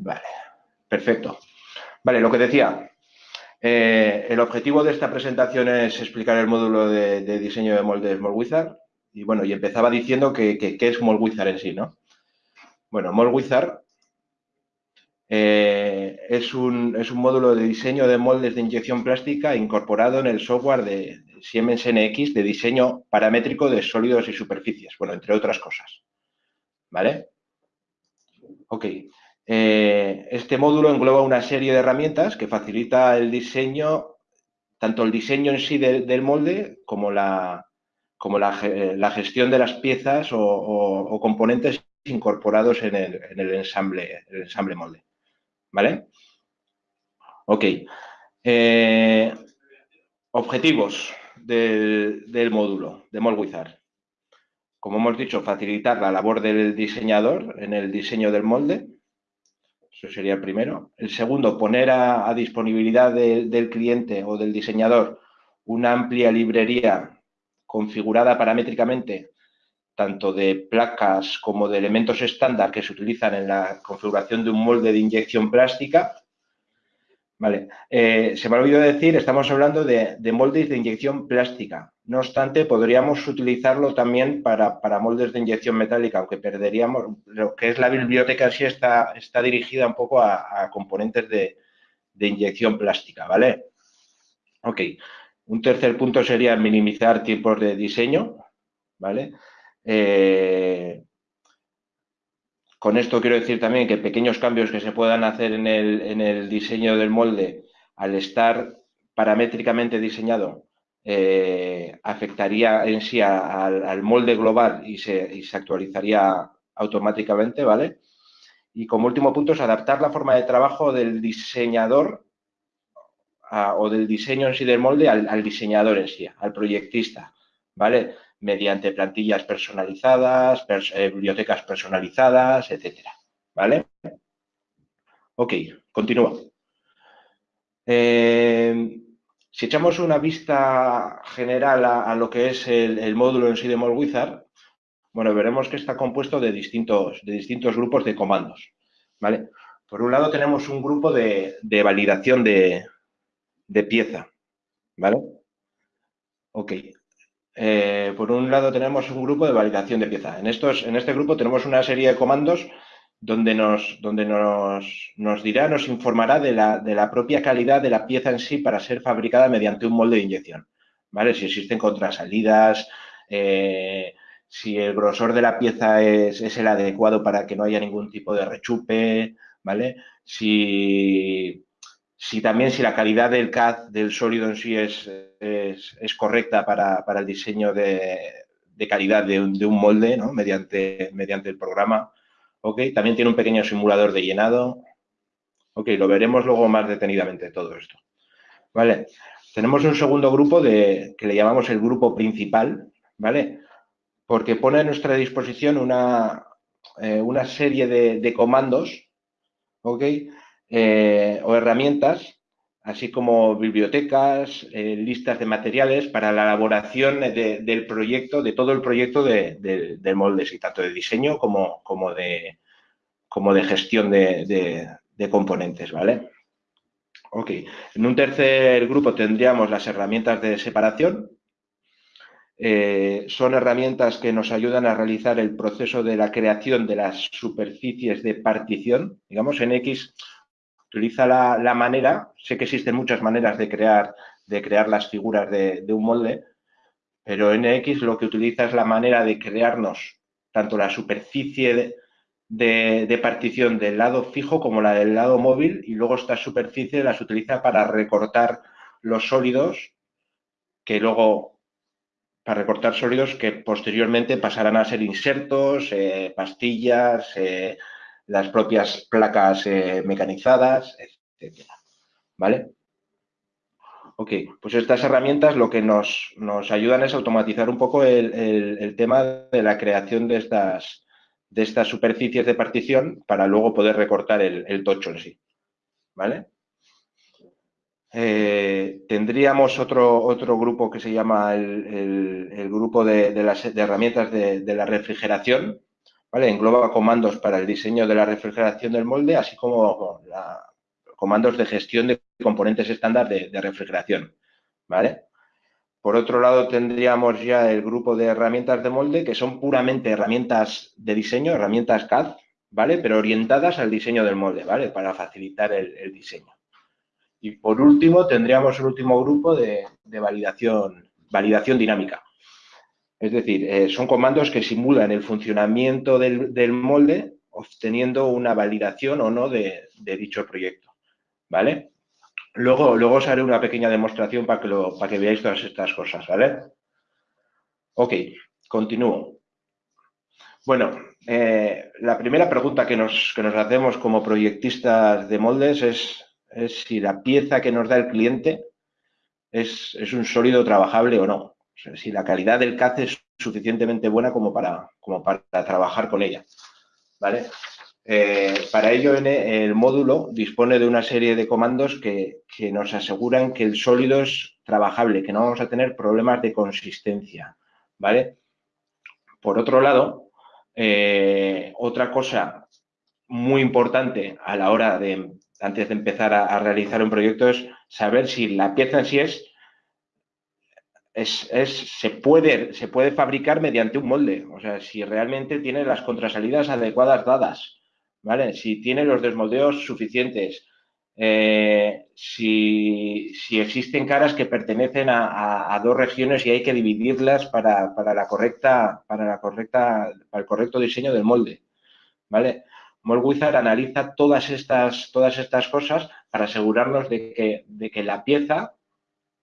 Vale, perfecto. Vale, lo que decía, eh, el objetivo de esta presentación es explicar el módulo de, diseño de moldes MoldWizard. Y bueno, y empezaba diciendo que, es MoldWizard en sí, ¿no? Bueno, MoldWizard eh, es, un, es, un, módulo de diseño de moldes de inyección plástica incorporado en el software de Siemens NX de diseño paramétrico de sólidos y superficies, bueno, entre otras cosas. ¿Vale? Ok. Eh, este módulo engloba una serie de herramientas que facilita el diseño, tanto el diseño en sí del, molde como, la, gestión de las piezas o, componentes incorporados en el, ensamble, el ensamble molde. ¿Vale? Ok. Eh, objetivos del, módulo de MoldWizard. Como hemos dicho, facilitar la labor del diseñador en el diseño del molde eso sería el primero. El segundo, poner a, disponibilidad del cliente o del diseñador una amplia librería configurada paramétricamente, tanto de placas como de elementos estándar que se utilizan en la configuración de un molde de inyección plástica Vale, eh, se me ha olvidado decir, estamos hablando de, moldes de inyección plástica. No obstante, podríamos utilizarlo también para, moldes de inyección metálica, aunque perderíamos, lo que es la biblioteca en sí está, está dirigida un poco a, componentes de, inyección plástica, ¿vale? Ok, un tercer punto sería minimizar tiempos de diseño, ¿vale? Eh, con esto quiero decir también que pequeños cambios que se puedan hacer en el, diseño del molde, al estar paramétricamente diseñado, eh, afectaría en sí al molde global y se, actualizaría automáticamente, ¿vale? Y como último punto es adaptar la forma de trabajo del diseñador o del diseño en sí del molde al, al diseñador en sí, al proyectista, ¿vale? mediante plantillas personalizadas, eh, bibliotecas personalizadas, etcétera. ¿Vale? Ok, continúo. Eh, si echamos una vista general a, lo que es el, módulo en sí de MoldWizard, bueno, veremos que está compuesto de distintos, de distintos grupos de comandos. ¿Vale? Por un lado tenemos un grupo de, validación de, de pieza. ¿Vale? Ok, eh, por un lado tenemos un grupo de validación de pieza. En, estos, en este grupo tenemos una serie de comandos donde nos, donde nos, nos dirá, nos informará de la, de la, propia calidad de la pieza en sí para ser fabricada mediante un molde de inyección. ¿Vale? Si existen contrasalidas, eh, si el grosor de la pieza es, es, el adecuado para que no haya ningún tipo de rechupe, ¿vale? Si si también si la calidad del CAD del sólido en sí es, es, correcta para, el diseño de, calidad de un, molde ¿no? mediante, mediante el programa. ¿Ok? También tiene un pequeño simulador de llenado. Ok, lo veremos luego más detenidamente todo esto. Vale, tenemos un segundo grupo de, que le llamamos el grupo principal, ¿vale? Porque pone a nuestra disposición una, eh, una serie de, de comandos, ¿ok? Eh, o herramientas, así como bibliotecas, eh, listas de materiales para la elaboración del proyecto, de todo el proyecto de, del molde, tanto de diseño como, como, de, como de gestión de, componentes, ¿vale? Ok, en un tercer grupo tendríamos las herramientas de separación. Eh, son herramientas que nos ayudan a realizar el proceso de la creación de las superficies de partición. Digamos, en X utiliza la, manera, sé que existen muchas maneras de crear, de crear las figuras de, un molde, pero NX lo que utiliza es la manera de crearnos tanto la superficie de, partición del lado fijo como la del lado móvil y luego esta superficie las utiliza para recortar los sólidos que luego para recortar sólidos que posteriormente pasarán a ser insertos, eh, pastillas, eh, las propias placas eh, mecanizadas, etcétera. ¿Vale? Ok, pues estas herramientas lo que nos, ayudan es automatizar un poco el, tema de la creación de estas, de estas superficies de partición para luego poder recortar el, tocho en sí. ¿Vale? Eh, tendríamos otro, otro grupo que se llama el, grupo de, las, herramientas de, la refrigeración, ¿vale? Engloba comandos para el diseño de la refrigeración del molde, así como comandos de gestión de componentes estándar de, de refrigeración, ¿vale? Por otro lado, tendríamos ya el grupo de herramientas de molde, que son puramente herramientas de diseño, herramientas CAD, ¿vale? Pero orientadas al diseño del molde, ¿vale? Para facilitar el, diseño. Y por último, tendríamos el último grupo de, validación, validación dinámica. Es decir, eh, son comandos que simulan el funcionamiento del, molde obteniendo una validación o no de, dicho proyecto, ¿vale? Luego, luego os haré una pequeña demostración para que, lo, para que veáis todas estas cosas, ¿vale? Ok, continúo. Bueno, eh, la primera pregunta que nos, nos, hacemos como proyectistas de moldes es, si la pieza que nos da el cliente es, un sólido trabajable o no. Si la calidad del CAD es suficientemente buena como para, como para trabajar con ella. ¿Vale? Eh, para ello, el módulo dispone de una serie de comandos que, que, nos aseguran que el sólido es trabajable, que no vamos a tener problemas de consistencia, ¿vale? Por otro lado, eh, otra cosa muy importante a la hora de, antes de empezar a, realizar un proyecto, es saber si la pieza en sí es, es, se, puede, se puede fabricar mediante un molde, o sea, si realmente tiene las contrasalidas adecuadas dadas, ¿vale? Si tiene los desmoldeos suficientes, eh, si, existen caras que pertenecen a, dos regiones y hay que dividirlas para, la correcta, para la correcta, para el correcto diseño del molde, ¿vale? Wizard analiza todas estas, todas estas cosas para asegurarnos de que, de que la pieza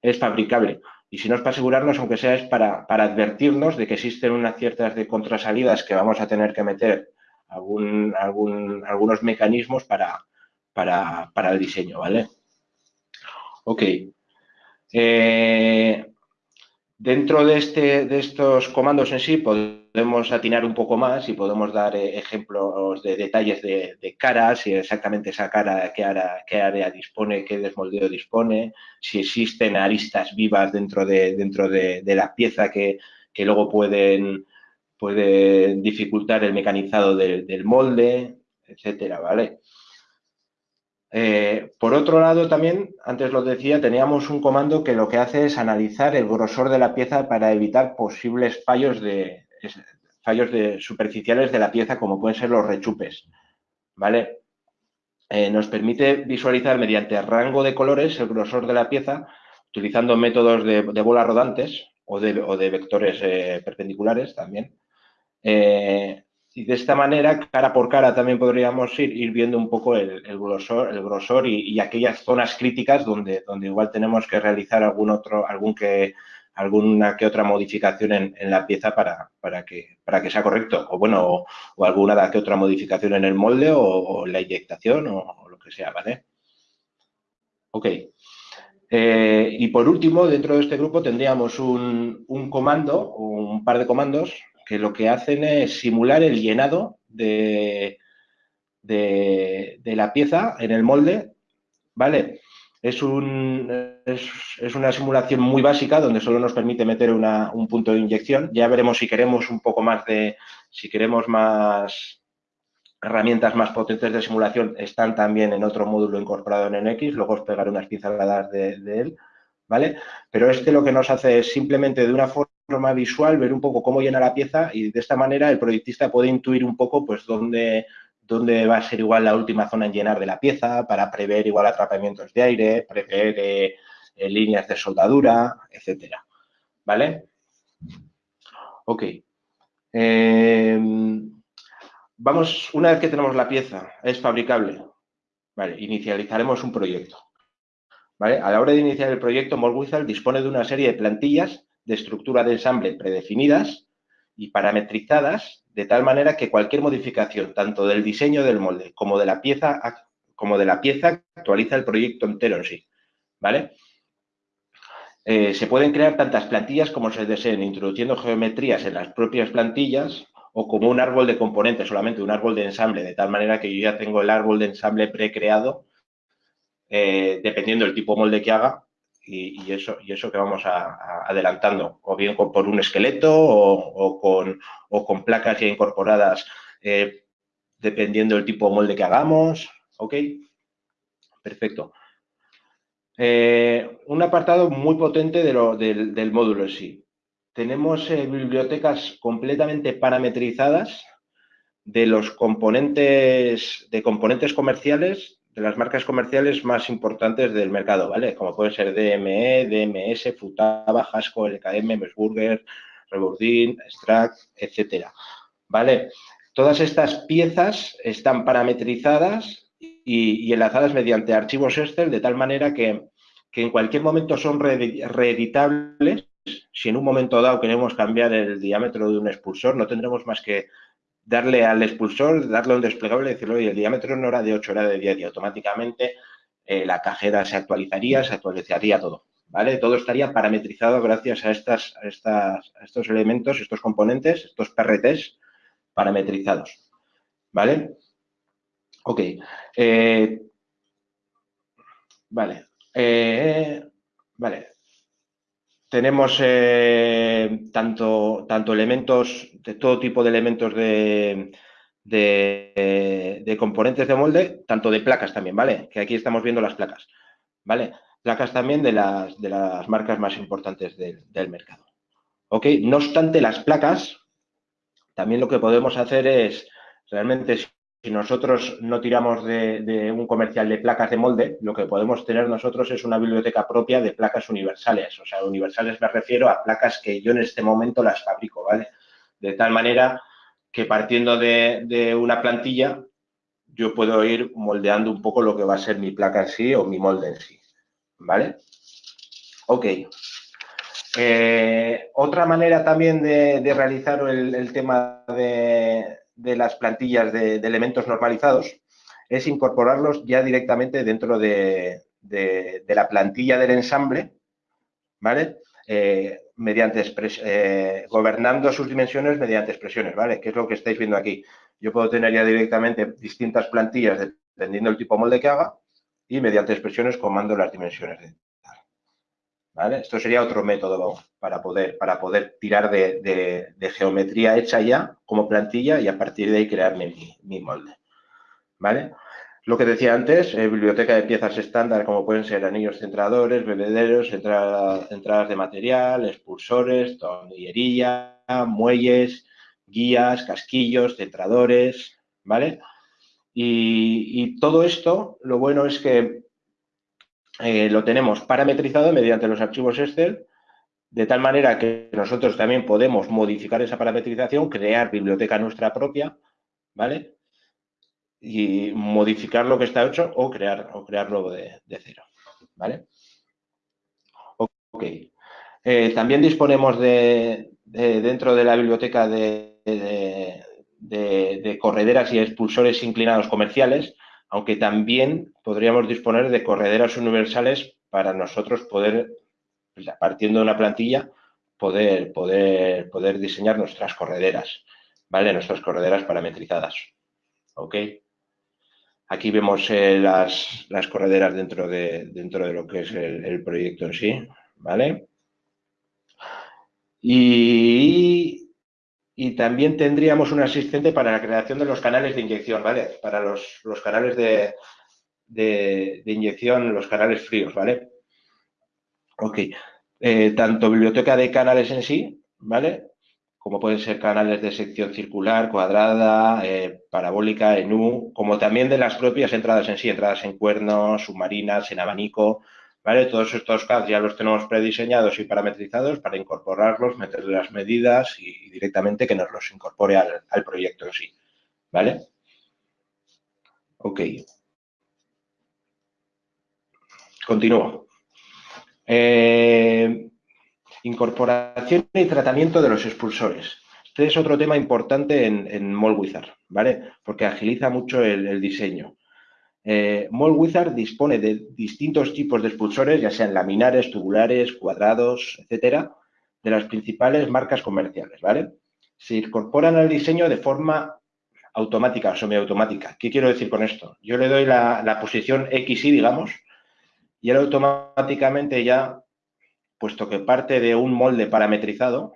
es fabricable. Y si no es para asegurarnos, aunque sea es para, para advertirnos de que existen unas ciertas contrasalidas que vamos a tener que meter algún, algún, algunos mecanismos para, para, para el diseño, ¿vale? Ok. Eh, dentro de, este, de estos comandos en sí podemos atinar un poco más y podemos dar eh, ejemplos de detalles de, caras, si exactamente esa cara, qué área, dispone, qué desmoldeo dispone, si existen aristas vivas dentro de, dentro de, la pieza que, luego pueden, pueden dificultar el mecanizado del, del molde, etcétera, ¿vale? Eh, por otro lado, también, antes lo decía, teníamos un comando que lo que hace es analizar el grosor de la pieza para evitar posibles fallos de fallos superficiales de la pieza, como pueden ser los rechupes. ¿Vale? Eh, nos permite visualizar mediante rango de colores el grosor de la pieza, utilizando métodos de, bolas rodantes o de, vectores eh, perpendiculares también. Y de esta manera, cara por cara, también podríamos ir, viendo un poco el, grosor, el grosor y, aquellas zonas críticas donde, donde igual tenemos que realizar algún otro, algún que, alguna que otra modificación en, la pieza para, para, que, para que sea correcto. O bueno, o, alguna que otra modificación en el molde o, la inyectación o, lo que sea, ¿vale? Ok. Eh, y por último, dentro de este grupo tendríamos un, un comando, un par de comandos que lo que hacen es simular el llenado de, de, la pieza en el molde, ¿vale? Es, un, es, una simulación muy básica donde solo nos permite meter un punto de inyección. Ya veremos si queremos un poco más de, si queremos más herramientas más potentes de simulación, están también en otro módulo incorporado en NX, luego os pegaré unas pinceladas de, de él, ¿vale? Pero este lo que nos hace es simplemente de una forma visual, ver un poco cómo llena la pieza y de esta manera el proyectista puede intuir un poco pues dónde, dónde va a ser igual la última zona en llenar de la pieza para prever igual atrapamientos de aire, prever eh, eh, líneas de soldadura, etcétera. ¿Vale? Ok. Em, vamos, una vez que tenemos la pieza, es fabricable. Inicializaremos un proyecto. ¿Vale? A la hora de iniciar el proyecto, Molwizard dispone de una serie de plantillas de estructura de ensamble predefinidas y parametrizadas de tal manera que cualquier modificación, tanto del diseño del molde como de la pieza, como de la pieza actualiza el proyecto entero en sí. ¿Vale? Eh, se pueden crear tantas plantillas como se deseen, introduciendo geometrías en las propias plantillas o como un árbol de componentes, solamente un árbol de ensamble, de tal manera que yo ya tengo el árbol de ensamble precreado, eh, dependiendo del tipo molde que haga, y, eso, y eso que vamos adelantando, o bien por un esqueleto o, con, o con placas ya incorporadas eh, dependiendo del tipo de molde que hagamos, ¿ok? Perfecto. Eh, un apartado muy potente del, módulo en sí. Tenemos eh, bibliotecas completamente parametrizadas de los componentes, de componentes comerciales, de las marcas comerciales más importantes del mercado, ¿vale? Como pueden ser DME, DMS, Futaba, Hasco, LKM, Mesburger, Rebordin, Strack, etcétera, ¿vale? Todas estas piezas están parametrizadas y, enlazadas mediante archivos Excel de tal manera que, en cualquier momento son reeditables. Si en un momento dado queremos cambiar el diámetro de un expulsor, no tendremos más que darle al expulsor, darle un desplegable y decirle, oye, el diámetro no era de 8, era de 10 y automáticamente eh, la cajera se actualizaría, se actualizaría todo. ¿Vale? Todo estaría parametrizado gracias a, estas, a, estas, a estos elementos, estos componentes, estos PRTs parametrizados. ¿Vale? Ok. Eh, vale. Eh, vale. Tenemos eh, tanto, tanto elementos, de todo tipo de elementos de, de, componentes de molde, tanto de placas también, ¿vale? Que aquí estamos viendo las placas, ¿vale? Placas también de las, de las marcas más importantes del, del mercado. ¿Ok? No obstante, las placas, también lo que podemos hacer es, realmente, nosotros no tiramos de, un comercial de placas de molde, lo que podemos tener nosotros es una biblioteca propia de placas universales. O sea, universales me refiero a placas que yo en este momento las fabrico, ¿vale? De tal manera que partiendo de, una plantilla, yo puedo ir moldeando un poco lo que va a ser mi placa en sí o mi molde en sí, ¿vale? Ok. Eh, otra manera también de, realizar el tema de, de las plantillas de, elementos normalizados es incorporarlos ya directamente dentro de, la plantilla del ensamble, ¿vale? Eh, mediante eh, gobernando sus dimensiones mediante expresiones, ¿vale? Que es lo que estáis viendo aquí. Yo puedo tener ya directamente distintas plantillas dependiendo del tipo de molde que haga y mediante expresiones comando las dimensiones esto sería otro método para poder, para poder tirar de, geometría hecha ya como plantilla y a partir de ahí crearme mi, molde, ¿vale? Lo que decía antes, eh, biblioteca de piezas estándar como pueden ser anillos centradores, bebederos, entradas de material, expulsores, tornillería, muelles, guías, casquillos, centradores, ¿vale? y todo esto, lo bueno es que eh, lo tenemos parametrizado mediante los archivos Excel, de tal manera que nosotros también podemos modificar esa parametrización, crear biblioteca nuestra propia, ¿vale? Y modificar lo que está hecho o, crear, o crearlo de, cero, ¿vale? Ok. Eh, también disponemos de, dentro de la biblioteca de, de correderas y expulsores inclinados comerciales, aunque también podríamos disponer de correderas universales para nosotros poder, pues, partiendo de una plantilla, poder, poder, poder diseñar nuestras correderas, ¿vale? Nuestras correderas parametrizadas, ¿ok? Aquí vemos eh, las, correderas dentro de, dentro de lo que es el, proyecto en sí, ¿vale? Y, y también tendríamos un asistente para la creación de los canales de inyección, ¿vale? Para los, canales de, de, inyección, los canales fríos, ¿vale? Ok. Eh, tanto biblioteca de canales en sí, ¿vale? Como pueden ser canales de sección circular, cuadrada, eh, parabólica, en U, como también de las propias entradas en sí, entradas en cuernos, submarinas, en abanico, Todos estos CAD ya los tenemos prediseñados y parametrizados para incorporarlos, meterle las medidas y, directamente que nos los incorpore al, proyecto en sí, ¿vale? Ok. Continúo. Eh, incorporación y tratamiento de los expulsores. Este es otro tema importante en, en ¿vale? Porque agiliza mucho el diseño. Eh, Wizard dispone de distintos tipos de expulsores, ya sean laminares, tubulares, cuadrados, etcétera, de las principales marcas comerciales, ¿vale? Se incorporan al diseño de forma automática o semiautomática. ¿Qué quiero decir con esto? Yo le doy la, posición X y, digamos, y él automáticamente ya, puesto que parte de un molde parametrizado,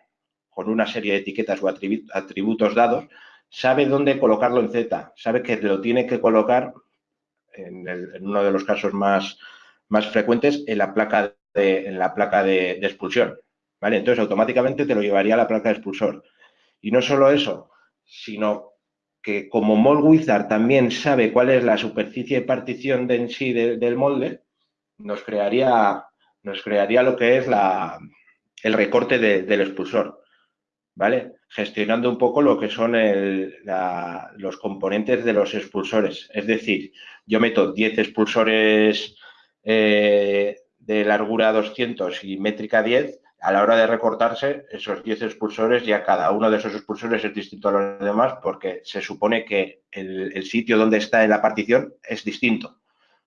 con una serie de etiquetas o atributos dados, sabe dónde colocarlo en Z, sabe que lo tiene que colocar, en, uno de los casos más, más frecuentes, en la placa de, en la placa de, expulsión. ¿vale? Entonces, automáticamente te lo llevaría a la placa de expulsor. Y no solo eso, sino que como Mold Wizard también sabe cuál es la superficie de partición de en sí del molde, nos crearía, nos crearía lo que es la, el recorte del expulsor. ¿Vale? Gestionando un poco lo que son los componentes de los expulsores. Es decir, yo meto 10 expulsores eh, de largura 200 y métrica 10, a la hora de recortarse, esos 10 expulsores, ya cada uno de esos expulsores es distinto a los demás porque se supone que el, sitio donde está en la partición es distinto.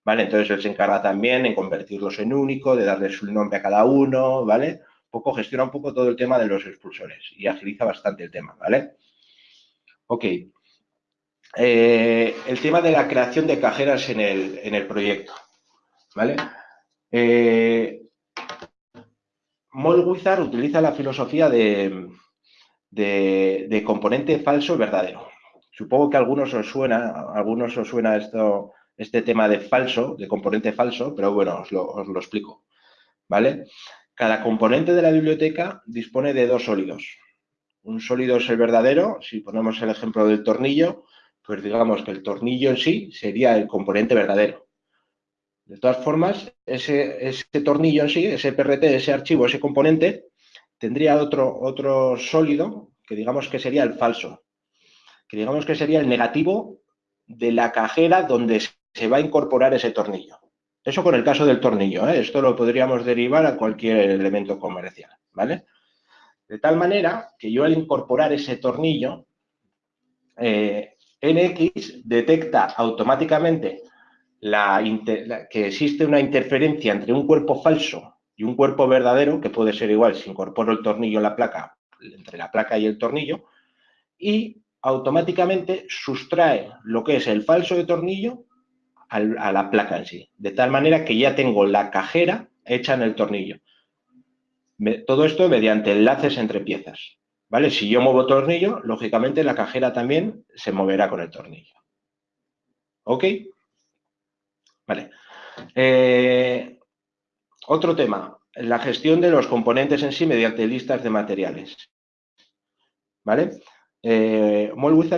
¿Vale? Entonces él se encarga también en convertirlos en único, de darles un nombre a cada uno, ¿vale? Poco, gestiona un poco todo el tema de los expulsores y agiliza bastante el tema, ¿vale? Ok. Eh, el tema de la creación de cajeras en el, proyecto, ¿vale? Eh, utiliza la filosofía de, de, componente falso verdadero. Supongo que a algunos os suena, a algunos os suena esto, este tema de falso, de componente falso, pero bueno, os lo, os lo explico, ¿vale? Cada componente de la biblioteca dispone de dos sólidos. Un sólido es el verdadero, si ponemos el ejemplo del tornillo, pues digamos que el tornillo en sí sería el componente verdadero. De todas formas, ese, tornillo en sí, ese PRT, ese archivo, ese componente, tendría otro, otro sólido que digamos que sería el falso, que digamos que sería el negativo de la cajera donde se va a incorporar ese tornillo. Eso con el caso del tornillo, ¿eh? esto lo podríamos derivar a cualquier elemento comercial, ¿vale? De tal manera que yo al incorporar ese tornillo, eh, NX detecta automáticamente que existe una interferencia entre un cuerpo falso y un cuerpo verdadero, que puede ser igual si incorporo el tornillo en la placa, entre la placa y el tornillo, y automáticamente sustrae lo que es el falso de tornillo a la placa en sí, de tal manera que ya tengo la cajera hecha en el tornillo. todo esto mediante enlaces entre piezas. ¿Vale? Si yo muevo tornillo, lógicamente la cajera también se moverá con el tornillo. ¿Ok? Vale. Eh, otro tema, la gestión de los componentes en sí mediante listas de materiales. ¿Vale? Eh,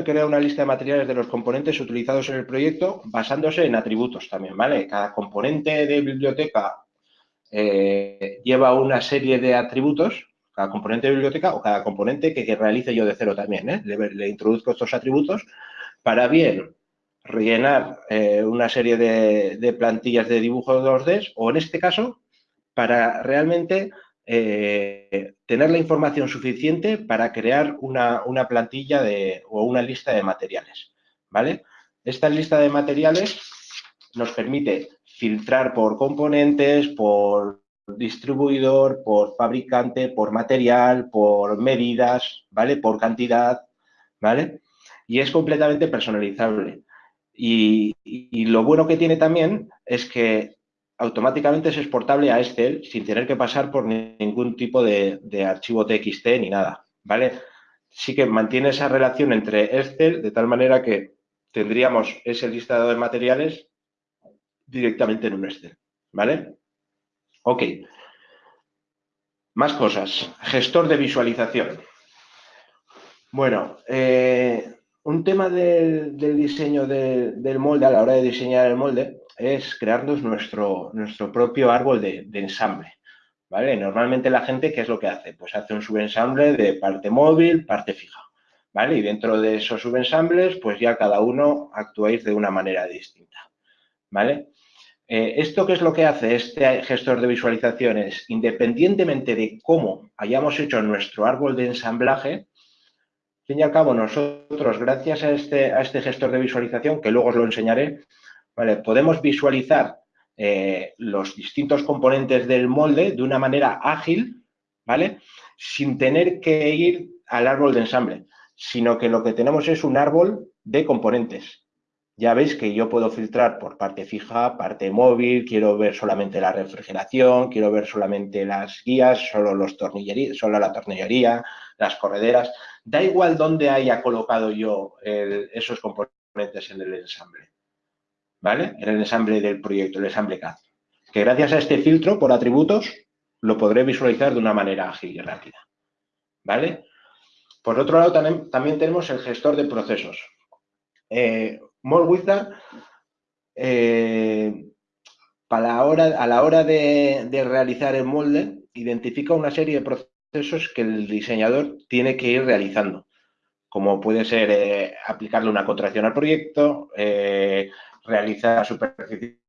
crea una lista de materiales de los componentes utilizados en el proyecto basándose en atributos también, ¿vale? Cada componente de biblioteca eh, lleva una serie de atributos, cada componente de biblioteca o cada componente que, realice yo de cero también, ¿eh? le, introduzco estos atributos para bien rellenar eh, una serie de, de, plantillas de dibujo 2D o en este caso para realmente eh, tener la información suficiente para crear una, plantilla de, o una lista de materiales. ¿vale? Esta lista de materiales nos permite filtrar por componentes, por distribuidor, por fabricante, por material, por medidas, ¿vale? Por cantidad, ¿vale? Y es completamente personalizable. y, lo bueno que tiene también es que automáticamente es exportable a Excel sin tener que pasar por ningún tipo de, archivo TXT ni nada, ¿vale? Sí que mantiene esa relación entre Excel de tal manera que tendríamos ese listado de materiales directamente en un Excel, ¿vale? Ok. Más cosas. Gestor de visualización. Bueno, eh, un tema del, diseño del molde, a la hora de diseñar el molde, es crearnos nuestro, nuestro propio árbol de, ensamble. ¿vale? Normalmente la gente, ¿qué es lo que hace? Pues hace un subensamble de parte móvil, parte fija. ¿vale? Y dentro de esos subensambles, pues ya cada uno actuáis de una manera distinta. ¿vale? Eh, ¿Esto qué es lo que hace este gestor de visualizaciones? Independientemente de cómo hayamos hecho nuestro árbol de ensamblaje, al fin y al cabo nosotros, gracias a este, a este gestor de visualización, que luego os lo enseñaré, Podemos visualizar eh, los distintos componentes del molde de una manera ágil, ¿vale? Sin tener que ir al árbol de ensamble, sino que lo que tenemos es un árbol de componentes. Ya veis que yo puedo filtrar por parte fija, parte móvil, quiero ver solamente la refrigeración, quiero ver solamente las guías, solo los solo la tornillería, las correderas. Da igual dónde haya colocado yo esos componentes en el ensamble, ¿vale? En el ensamble del proyecto, el ensamble CAD. Que gracias a este filtro por atributos lo podré visualizar de una manera ágil y rápida, ¿vale? Por otro lado, también, tenemos el gestor de procesos. Eh, eh, para la hora, a la hora de, realizar el molde, identifica una serie de procesos que el diseñador tiene que ir realizando, como puede ser eh, aplicarle una contracción al proyecto, eh, realizar superficie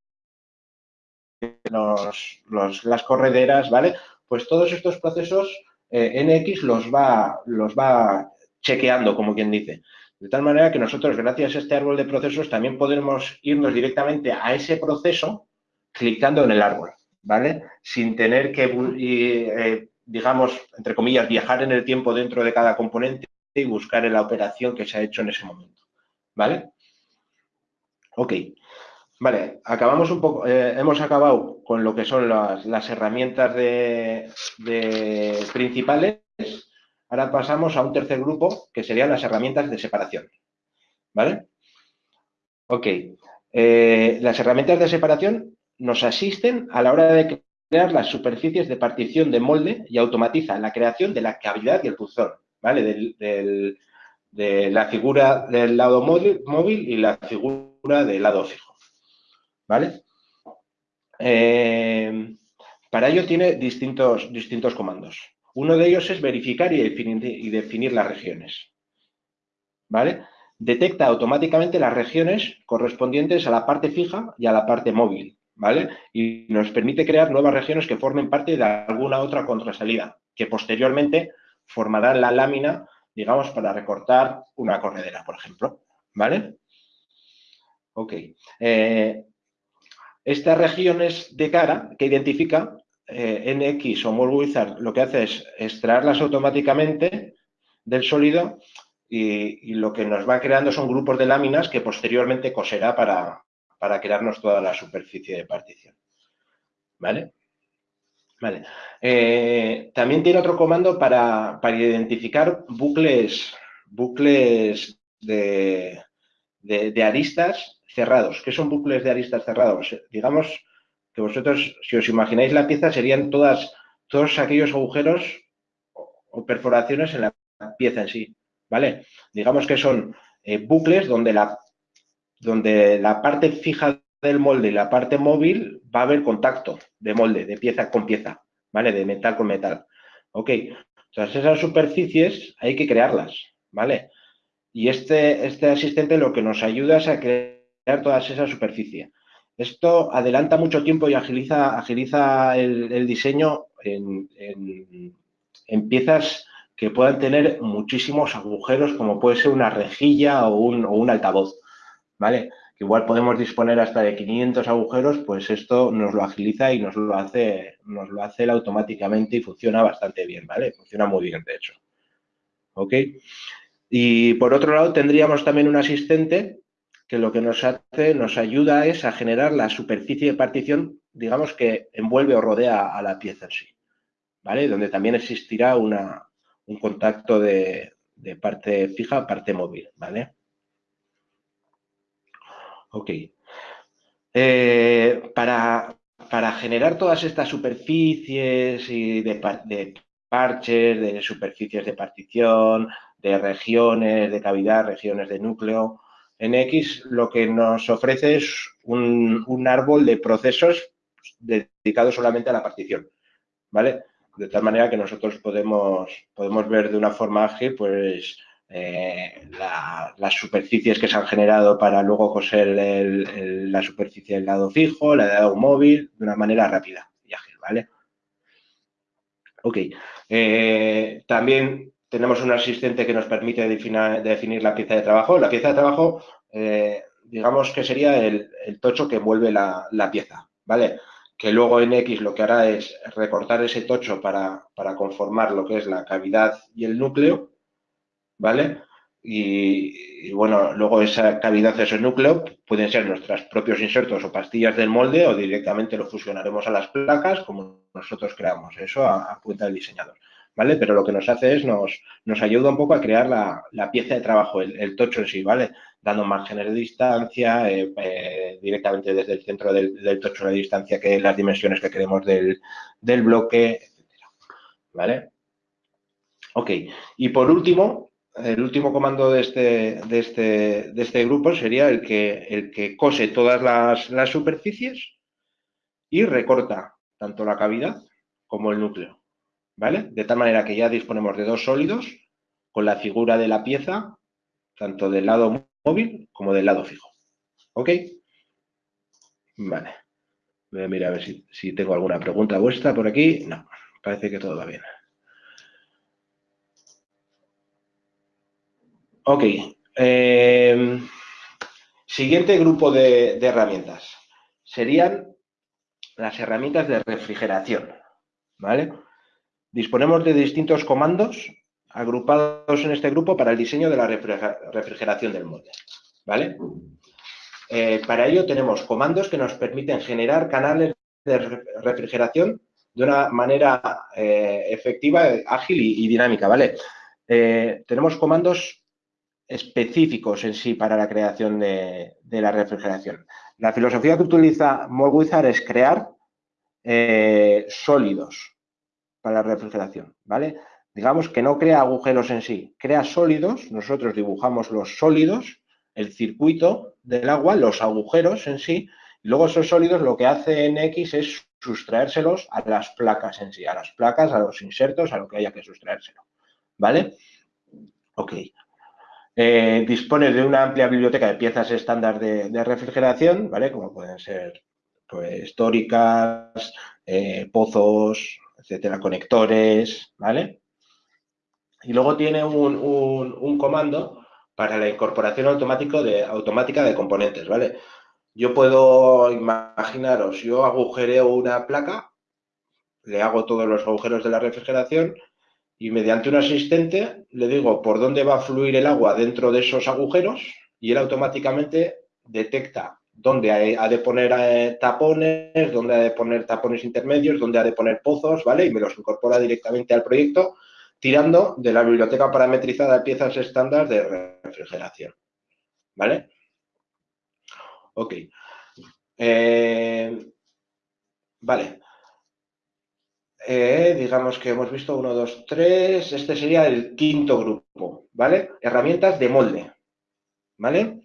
los, las correderas, ¿vale? Pues todos estos procesos eh, NX los va, los va chequeando, como quien dice. De tal manera que nosotros, gracias a este árbol de procesos, también podemos irnos directamente a ese proceso clicando en el árbol, ¿vale? Sin tener que, eh, digamos, entre comillas, viajar en el tiempo dentro de cada componente y buscar en la operación que se ha hecho en ese momento, ¿vale? Ok. Vale, acabamos un poco, eh, hemos acabado con lo que son las, herramientas de, principales. Ahora pasamos a un tercer grupo que serían las herramientas de separación. ¿Vale? Ok. Eh, las herramientas de separación nos asisten a la hora de crear las superficies de partición de molde y automatizan la creación de la cavidad y el puzón, ¿vale? de la figura del lado móvil y la figura del lado fijo. ¿vale? Eh, para ello tiene distintos, distintos comandos. Uno de ellos es verificar y definir, y definir las regiones, ¿vale? Detecta automáticamente las regiones correspondientes a la parte fija y a la parte móvil, ¿vale? Y nos permite crear nuevas regiones que formen parte de alguna otra contrasalida, que posteriormente formarán la lámina, digamos, para recortar una corredera, por ejemplo, ¿vale? Ok. Eh, estas regiones de cara que identifica eh, NX o Wizard lo que hace es extraerlas automáticamente del sólido y, lo que nos va creando son grupos de láminas que posteriormente coserá para, crearnos toda la superficie de partición. ¿Vale? Vale. Eh, también tiene otro comando para, identificar bucles, bucles de, aristas cerrados. ¿Qué son bucles de aristas cerrados? Digamos que vosotros, si os imagináis la pieza, serían todas, todos aquellos agujeros o perforaciones en la pieza en sí, ¿vale? Digamos que son eh, bucles donde la, donde la parte fija del molde y la parte móvil va a haber contacto de molde, de pieza con pieza, ¿vale? De metal con metal. Ok, todas esas superficies hay que crearlas, ¿vale? Y este, este asistente lo que nos ayuda es a crear toda esa superficie. Esto adelanta mucho tiempo y agiliza, agiliza el, diseño en, piezas que puedan tener muchísimos agujeros, como puede ser una rejilla o un, altavoz, ¿vale? Que igual podemos disponer hasta de 500 agujeros, pues esto nos lo agiliza y nos lo hace, nos lo hace automáticamente y funciona bastante bien, ¿vale? Funciona muy bien, de hecho. ¿Ok? Y por otro lado tendríamos también un asistente que lo que nos hace, nos ayuda es a generar la superficie de partición, digamos que envuelve o rodea a la pieza en sí, ¿vale? Donde también existirá una, un contacto de, parte fija a parte móvil, ¿vale? Ok. Eh, para, generar todas estas superficies y de, de parches, de superficies de partición, de regiones de cavidad, regiones de núcleo, NX lo que nos ofrece es un, árbol de procesos dedicados solamente a la partición, ¿vale? De tal manera que nosotros podemos, podemos ver de una forma ágil, pues, eh, las superficies que se han generado para luego coser la superficie del lado fijo, la del lado móvil, de una manera rápida y ágil, ¿vale? Ok. Eh, también tenemos un asistente que nos permite definir, la pieza de trabajo. La pieza de trabajo, eh, digamos que sería el, tocho que envuelve la, pieza, ¿vale? Que luego en X lo que hará es recortar ese tocho para, conformar lo que es la cavidad y el núcleo, ¿vale? Y, bueno, luego esa cavidad, ese núcleo, pueden ser nuestros propios insertos o pastillas del molde o directamente lo fusionaremos a las placas como nosotros creamos, eso a, a cuenta del diseñador. ¿Vale? Pero lo que nos hace es, nos, nos ayuda un poco a crear la, pieza de trabajo, el, tocho en sí, ¿vale? Dando márgenes de distancia, eh, eh, directamente desde el centro del, tocho de distancia, que las dimensiones que queremos del, bloque, etcétera, ¿vale? Ok, y por último, el último comando de este, de este, de este grupo sería el que, el que cose todas las, las superficies y recorta tanto la cavidad como el núcleo. ¿Vale? De tal manera que ya disponemos de dos sólidos con la figura de la pieza, tanto del lado móvil como del lado fijo. ¿Ok? Vale. Voy a mirar a ver si, tengo alguna pregunta vuestra por aquí. No, parece que todo va bien. Ok. Em, siguiente grupo de herramientas. Serían las herramientas de refrigeración. ¿Vale? Disponemos de distintos comandos agrupados en este grupo para el diseño de la refrigeración del molde. ¿vale? Eh, para ello tenemos comandos que nos permiten generar canales de refrigeración de una manera eh, efectiva, ágil y, dinámica. ¿vale? Eh, tenemos comandos específicos en sí para la creación de, la refrigeración. La filosofía que utiliza Molwizard es crear sólidos, para la refrigeración, ¿vale? Digamos que no crea agujeros en sí, crea sólidos, nosotros dibujamos los sólidos, el circuito del agua, los agujeros en sí, y luego esos sólidos lo que hace en X es sustraérselos a las placas en sí, a las placas, a los insertos, a lo que haya que sustraérselo, ¿vale? Ok. Eh, dispone de una amplia biblioteca de piezas estándar de, refrigeración, ¿vale? Como pueden ser pues, históricas, eh, pozos, etcétera, conectores, ¿vale? Y luego tiene un, comando para la incorporación automático de, automática de componentes, ¿vale? Yo puedo imaginaros, yo agujereo una placa, le hago todos los agujeros de la refrigeración y mediante un asistente le digo por dónde va a fluir el agua dentro de esos agujeros y él automáticamente detecta dónde ha de poner eh, tapones, dónde ha de poner tapones intermedios, dónde ha de poner pozos, ¿vale? Y me los incorpora directamente al proyecto tirando de la biblioteca parametrizada de piezas estándar de refrigeración, ¿vale? Ok. Eh, vale. Eh, digamos que hemos visto uno, dos, tres. Este sería el quinto grupo, ¿vale? Herramientas de molde, ¿vale?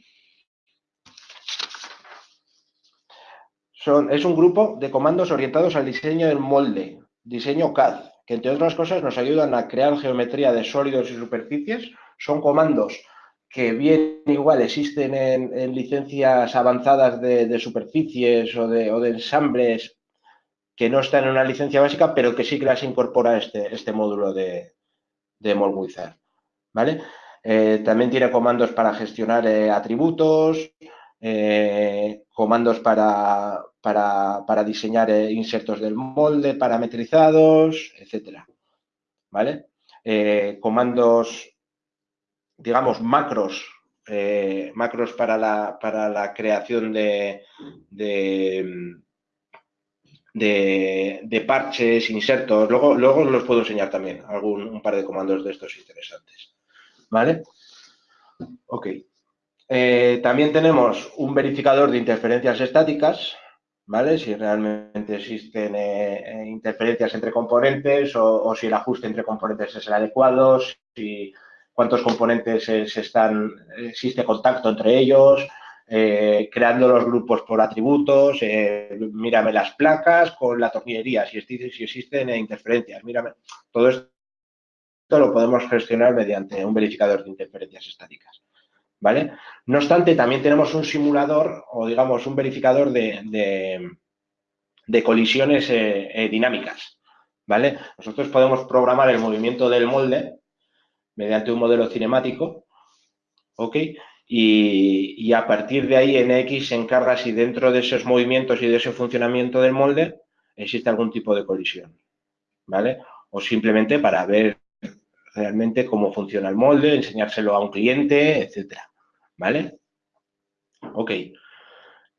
Es un grupo de comandos orientados al diseño del molde, diseño CAD, que entre otras cosas nos ayudan a crear geometría de sólidos y superficies. Son comandos que bien igual existen en, licencias avanzadas de, superficies o de, ensambles que no están en una licencia básica, pero que sí que las incorpora este, este módulo de, de. ¿vale? Eh, también tiene comandos para gestionar eh, atributos, eh, comandos para, para, diseñar eh, insertos del molde parametrizados, etcétera. ¿Vale? Eh, comandos, digamos, macros, macros para la, para la creación de, de, parches, insertos. Luego, luego los puedo enseñar también, algún, un par de comandos de estos interesantes. ¿Vale? Ok. Eh, también tenemos un verificador de interferencias estáticas, ¿vale? Si realmente existen eh, eh, interferencias entre componentes o, si el ajuste entre componentes es el adecuado, si cuántos componentes se están, existe contacto entre ellos, creando los grupos por atributos, mírame las placas con la tornillería, si, si existen interferencias, mírame. Todo esto lo podemos gestionar mediante un verificador de interferencias estáticas. ¿Vale? No obstante, también tenemos un simulador o, digamos, un verificador de, de, colisiones eh, eh, dinámicas, ¿vale? Nosotros podemos programar el movimiento del molde mediante un modelo cinemático, ¿ok? Y, a partir de ahí NX se encarga si dentro de esos movimientos y de ese funcionamiento del molde existe algún tipo de colisión, ¿vale? O simplemente para ver realmente cómo funciona el molde, enseñárselo a un cliente, etcétera. ¿Vale? Ok.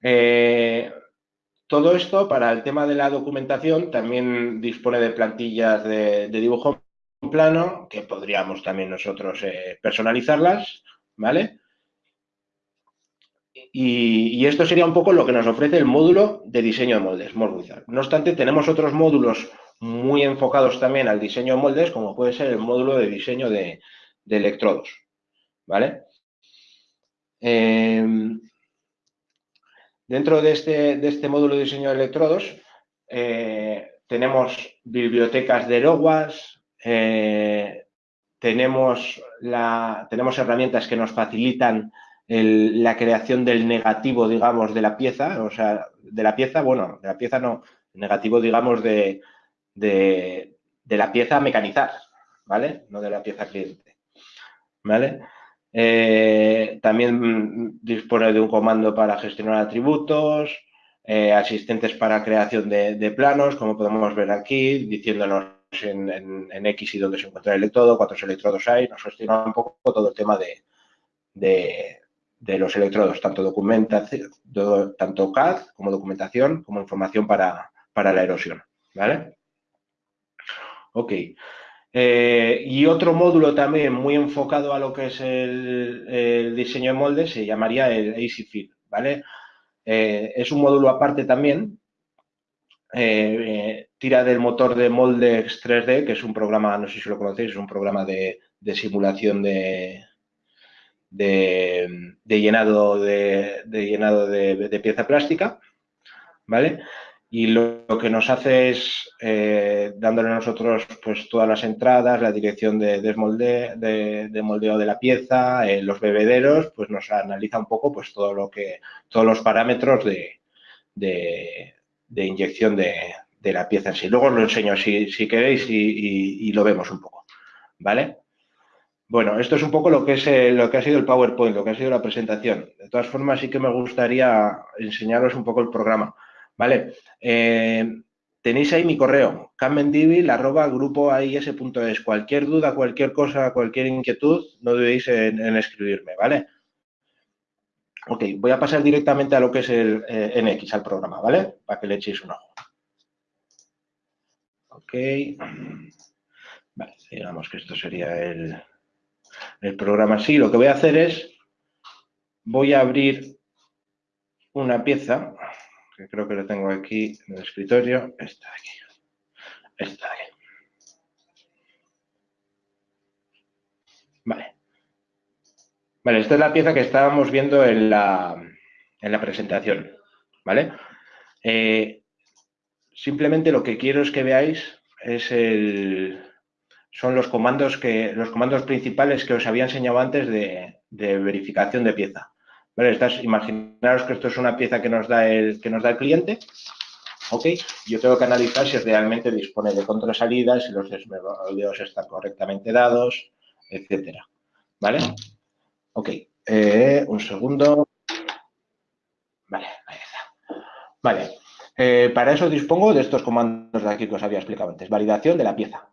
Eh, todo esto para el tema de la documentación también dispone de plantillas de, dibujo plano que podríamos también nosotros eh, personalizarlas, ¿vale? Y, esto sería un poco lo que nos ofrece el módulo de diseño de moldes. No obstante, tenemos otros módulos muy enfocados también al diseño de moldes, como puede ser el módulo de diseño de, electrodos, ¿vale? Em, dentro de este, de este, módulo de diseño de electrodos, eh, tenemos bibliotecas de loguas, eh, tenemos, la, tenemos herramientas que nos facilitan la creación del negativo, digamos, de la pieza, o sea, de la pieza, bueno, de la pieza no, negativo, digamos, de, de, la pieza a mecanizar, ¿vale? No de la pieza cliente, ¿vale? Eh, también dispone de un comando para gestionar atributos, eh, asistentes para creación de, planos, como podemos ver aquí, diciéndonos en, X y dónde se encuentra el electrodo, cuántos electrodos hay, nos gestiona un poco todo el tema de, los electrodos, tanto, documentación, tanto CAD como documentación, como información para, la erosión. ¿Vale? Ok. Eh, y otro módulo también muy enfocado a lo que es el, diseño de moldes se llamaría el AC ¿vale? Eh, es un módulo aparte también, eh, tira del motor de Moldex 3D, que es un programa, no sé si lo conocéis, es un programa de simulación de, de, llenado, de, llenado de, pieza plástica, ¿vale? Y lo, que nos hace es, eh, dándole a nosotros pues, todas las entradas, la dirección de, desmolde, de, moldeo de la pieza, eh, los bebederos, pues nos analiza un poco pues, todo lo que, todos los parámetros de, inyección de, la pieza en sí. Luego os lo enseño si, queréis y, y, lo vemos un poco, ¿vale? Bueno, esto es un poco lo que, es, eh, lo que ha sido el PowerPoint, lo que ha sido la presentación. De todas formas, sí que me gustaría enseñaros un poco el programa. ¿Vale? Eh, tenéis ahí mi correo, es. Cualquier duda, cualquier cosa, cualquier inquietud, no dudéis en, escribirme, ¿vale? Ok, voy a pasar directamente a lo que es el eh, NX, al programa, ¿vale? Para que le echéis un ojo. Ok. Vale, digamos que esto sería el, el programa sí. Lo que voy a hacer es, voy a abrir una pieza, creo que lo tengo aquí en el escritorio, esta de aquí, esta de aquí. Vale. Vale, esta es la pieza que estábamos viendo en la, en la presentación, ¿vale? Eh, simplemente lo que quiero es que veáis es el, son los comandos, que, los comandos principales que os había enseñado antes de, verificación de pieza. ¿Vale? imaginaros que esto es una pieza que nos da el, que nos da el cliente. ¿Ok? Yo tengo que analizar si realmente dispone de contrasalidas, si los desmoldeos están correctamente dados, etcétera. ¿Vale? Ok. Eh, un segundo. Vale. Vale. Eh, para eso dispongo de estos comandos de aquí que os había explicado antes. Validación de la pieza.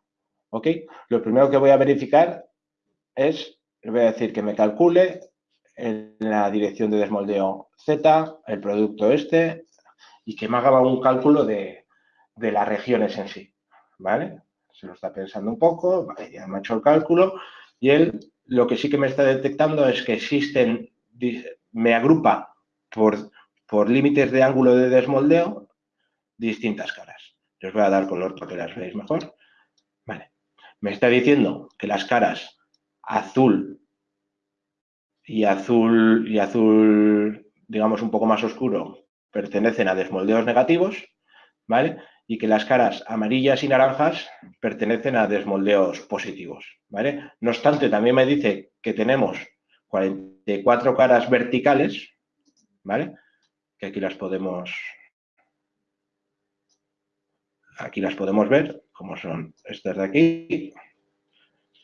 ¿Ok? Lo primero que voy a verificar es, voy a decir que me calcule la dirección de desmoldeo Z, el producto este, y que me haga un cálculo de, las regiones en sí, ¿vale? Se lo está pensando un poco, vale, ya me ha hecho el cálculo, y él lo que sí que me está detectando es que existen, me agrupa por, por límites de ángulo de desmoldeo distintas caras. Les voy a dar color para que las veáis mejor. Vale me está diciendo que las caras azul y azul y azul, digamos, un poco más oscuro, pertenecen a desmoldeos negativos, ¿vale? Y que las caras amarillas y naranjas pertenecen a desmoldeos positivos, ¿vale? No obstante, también me dice que tenemos 44 caras verticales, ¿vale? Que aquí las podemos aquí las podemos ver, como son estas de aquí.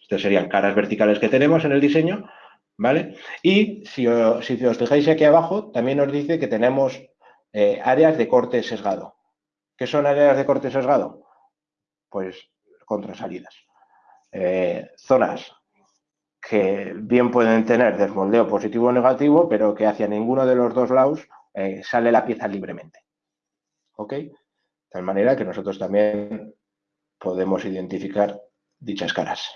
Estas serían caras verticales que tenemos en el diseño, ¿vale? Y si, os fijáis aquí abajo, también nos dice que tenemos eh, áreas de corte sesgado. ¿Qué son áreas de corte sesgado? Pues contrasalidas. Eh, zonas que bien pueden tener desmoldeo positivo o negativo, pero que hacia ninguno de los dos lados eh, sale la pieza libremente. ¿Ok? De tal manera que nosotros también podemos identificar dichas caras,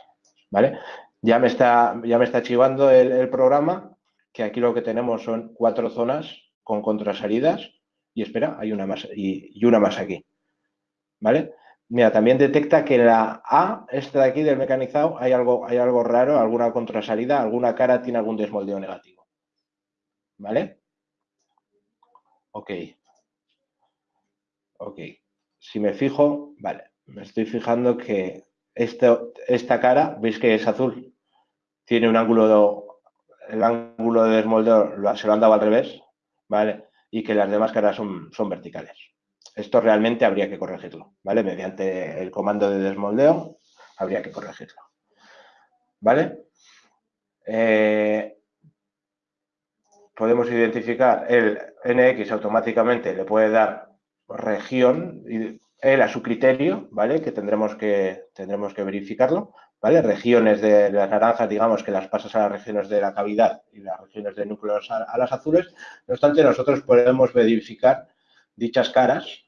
¿vale? Ya me está, ya me está chivando el, programa, que aquí lo que tenemos son cuatro zonas con contrasalidas y espera, hay una más y, una más aquí, ¿vale? Mira, también detecta que en la A, esta de aquí del mecanizado, hay algo, hay algo raro, alguna contrasalida, alguna cara tiene algún desmoldeo negativo, ¿vale? Ok. Ok. Si me fijo, vale, me estoy fijando que esta cara, veis que es azul, tiene un ángulo, el ángulo de desmoldeo se lo han dado al revés, ¿vale? Y que las demás caras son, son verticales. Esto realmente habría que corregirlo, ¿vale? Mediante el comando de desmoldeo habría que corregirlo, ¿vale? Eh, podemos identificar el NX automáticamente, le puede dar región, él a su criterio, ¿vale? Que tendremos que, tendremos que verificarlo, ¿vale? Regiones de las naranjas, digamos, que las pasas a las regiones de la cavidad y las regiones de núcleos a, las azules. No obstante, nosotros podemos verificar dichas caras,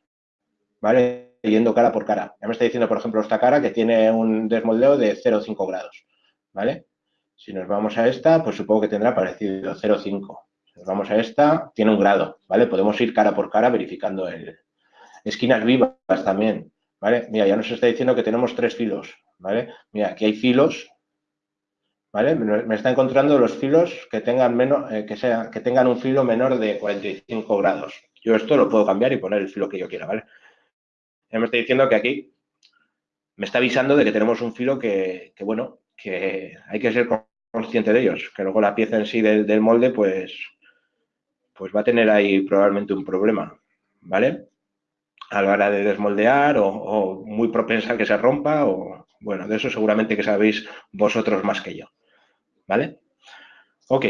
¿vale? Yendo cara por cara. Ya me está diciendo, por ejemplo, esta cara que tiene un desmoldeo de 0,5 grados, ¿vale? Si nos vamos a esta, pues supongo que tendrá parecido, 0,5. Si nos vamos a esta, tiene un grado, ¿vale? Podemos ir cara por cara verificando el, esquinas vivas también, ¿vale? Mira, ya nos está diciendo que tenemos tres filos, ¿vale? Mira, aquí hay filos, ¿vale? Me está encontrando los filos que tengan, menos, eh, que, sea, que tengan un filo menor de 45 grados. Yo esto lo puedo cambiar y poner el filo que yo quiera, ¿vale? Ya me está diciendo que aquí me está avisando de que tenemos un filo que, bueno, que hay que ser consciente de ellos, que luego la pieza en sí del, molde, pues, pues va a tener ahí probablemente un problema, ¿vale? a la hora de desmoldear o, muy propensa a que se rompa o, bueno, de eso seguramente que sabéis vosotros más que yo. ¿Vale? Ok.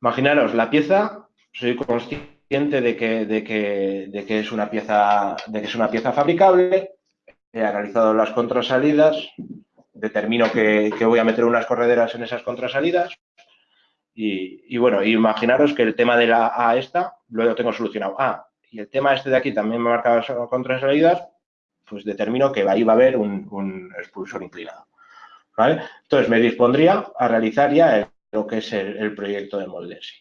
Imaginaros, la pieza, soy consciente de que, de que, de que, es, una pieza, de que es una pieza fabricable, he analizado las contrasalidas, determino que, que voy a meter unas correderas en esas contrasalidas y, y, bueno, imaginaros que el tema de la A esta lo tengo solucionado. Ah, y el tema este de aquí también me marca contrasalidas, pues determino que ahí va a haber un, expulsor inclinado. ¿vale? Entonces me dispondría a realizar ya lo que es el, proyecto de molde sí.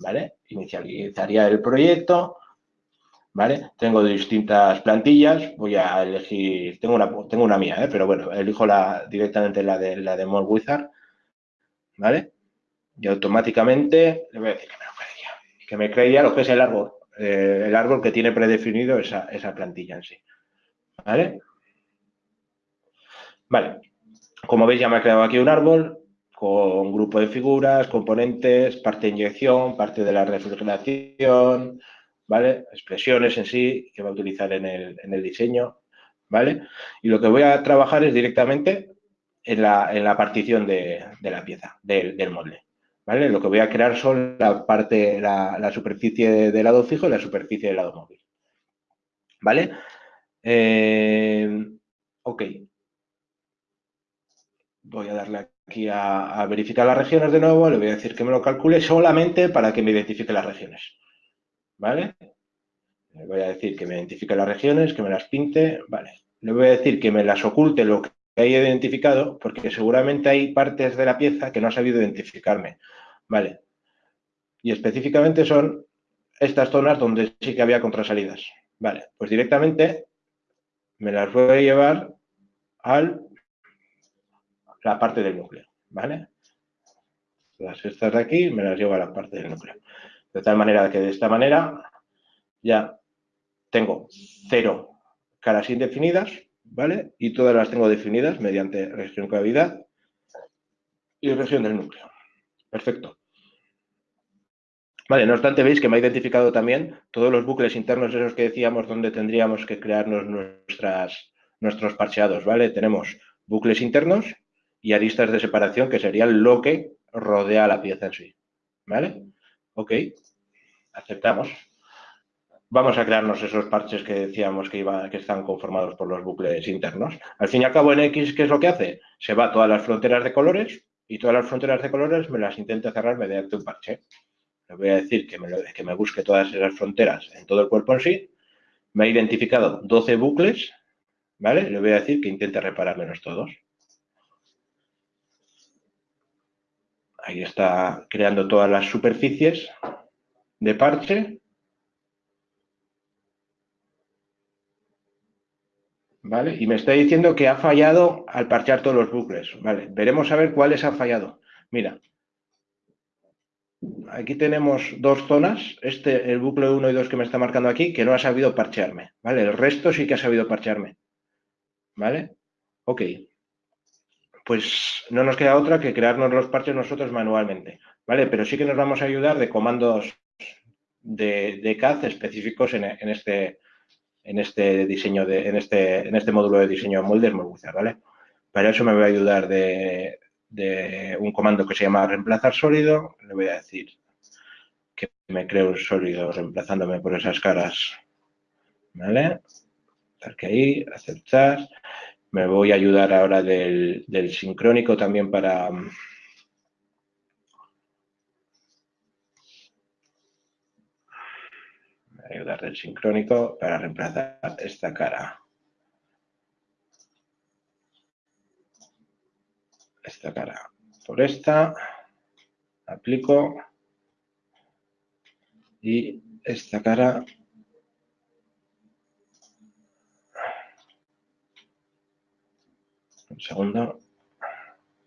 ¿vale? Inicializaría el proyecto, ¿vale? Tengo distintas plantillas, voy a elegir, tengo una, tengo una mía, ¿eh? pero bueno, elijo la, directamente la de, la de Wizard, ¿vale? Y automáticamente le voy a decir que me lo creía, que me creía lo que es el árbol, eh, el árbol que tiene predefinido esa, plantilla en sí. ¿Vale? Vale. Como veis ya me ha creado aquí un árbol con grupo de figuras, componentes, parte de inyección, parte de la refrigeración, ¿vale? Expresiones en sí que va a utilizar en el, diseño, ¿vale? Y lo que voy a trabajar es directamente en la, partición de, la pieza, del molde. ¿vale? Lo que voy a crear son la parte, la, superficie de lado fijo y la superficie de lado móvil, ¿vale? Eh, ok. Voy a darle aquí a, verificar las regiones de nuevo, le voy a decir que me lo calcule solamente para que me identifique las regiones, ¿vale? Le voy a decir que me identifique las regiones, que me las pinte, ¿vale? Le voy a decir que me las oculte lo que haya identificado, porque seguramente hay partes de la pieza que no ha sabido identificarme. Vale. Y específicamente son estas zonas donde sí que había contrasalidas. Vale, pues directamente me las voy a llevar a la parte del núcleo, ¿vale? Las estas de aquí me las llevo a la parte del núcleo. De tal manera que de esta manera ya tengo cero caras indefinidas, ¿vale? Y todas las tengo definidas mediante región cavidad y región del núcleo. Perfecto. Vale, no obstante, veis que me ha identificado también todos los bucles internos esos que decíamos donde tendríamos que crearnos nuestros parcheados, ¿vale? Tenemos bucles internos y aristas de separación, que serían lo que rodea la pieza en sí, ¿vale? Ok, aceptamos. Vamos a crearnos esos parches que decíamos que, que están conformados por los bucles internos. Al fin y al cabo, en X, ¿qué es lo que hace? Se va a todas las fronteras de colores y todas las fronteras de colores me las intenta cerrar mediante un parche le voy a decir que me, busque todas esas fronteras en todo el cuerpo en sí, me ha identificado 12 bucles, ¿vale? Le voy a decir que intente reparármelos todos. Ahí está creando todas las superficies de parche. ¿Vale? Y me está diciendo que ha fallado al parchear todos los bucles. Vale, veremos a ver cuáles han fallado. Mira, aquí tenemos dos zonas, este, el bucle 1 y 2 que me está marcando aquí, que no ha sabido parchearme, ¿vale? El resto sí que ha sabido parchearme, ¿vale? Ok, pues no nos queda otra que crearnos los parches nosotros manualmente, ¿vale? Pero sí que nos vamos a ayudar de comandos de, CAD específicos en, este, en este de, este, este módulo de diseño de ¿vale? Para eso me voy a ayudar de, de un comando que se llama reemplazar sólido. Le voy a decir que me creo un sólido reemplazándome por esas caras. ¿Vale? que ahí, aceptar. Me voy a ayudar ahora del, del sincrónico también para... Ayudar del sincrónico para reemplazar esta cara. Esta cara. Por esta, aplico. Y esta cara. Un segundo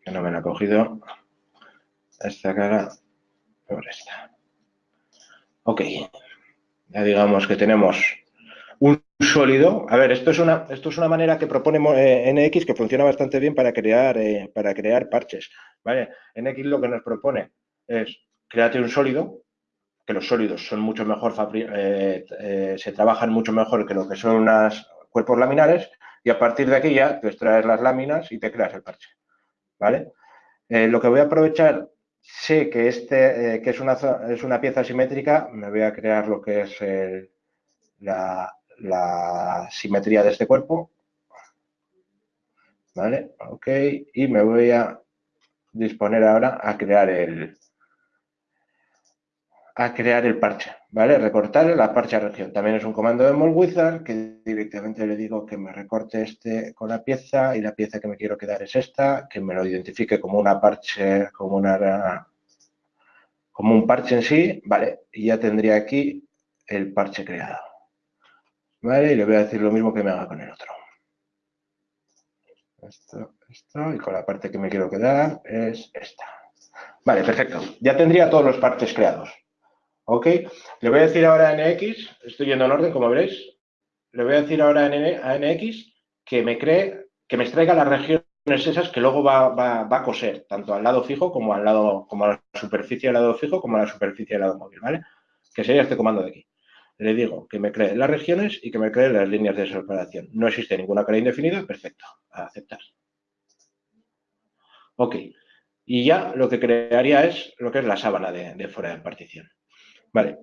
que no me la ha cogido. Esta cara por esta. Ok ya digamos que tenemos sólido. A ver, esto es una, esto es una manera que propone eh, NX que funciona bastante bien para crear, eh, para crear parches. ¿vale? NX lo que nos propone es créate un sólido, que los sólidos son mucho mejor, eh, se trabajan mucho mejor que lo que son unos cuerpos laminares y a partir de aquí ya te extraes las láminas y te creas el parche. ¿vale? lo que voy a aprovechar, sé que este que es una, es una pieza simétrica, me voy a crear lo que es la, la simetría de este cuerpo. ¿Vale? Ok. Y me voy a disponer ahora a crear el a crear el parche, ¿vale? Recortar la parche región. También es un comando de Molwizard que directamente le digo que me recorte este con la pieza y la pieza que me quiero quedar es esta, que me lo identifique como una parche, como una como un parche en sí, ¿vale? Y ya tendría aquí el parche creado. ¿Vale? Y le voy a decir lo mismo que me haga con el otro. Esto, esto, y con la parte que me quiero quedar es esta. Vale, perfecto. Ya tendría todos los partes creados. ¿Ok? Le voy a decir ahora a NX, estoy yendo en orden, como veréis. Le voy a decir ahora a NX que me cree, que me extraiga las regiones esas que luego va, va, a coser, tanto al lado fijo como al lado, como a la superficie del lado fijo, como a la superficie del lado móvil, ¿vale? Que sería este comando de aquí le digo que me cree las regiones y que me cree las líneas de separación. No existe ninguna cara indefinida, perfecto, a aceptar. Ok, y ya lo que crearía es lo que es la sábana de, fuera de partición. Vale,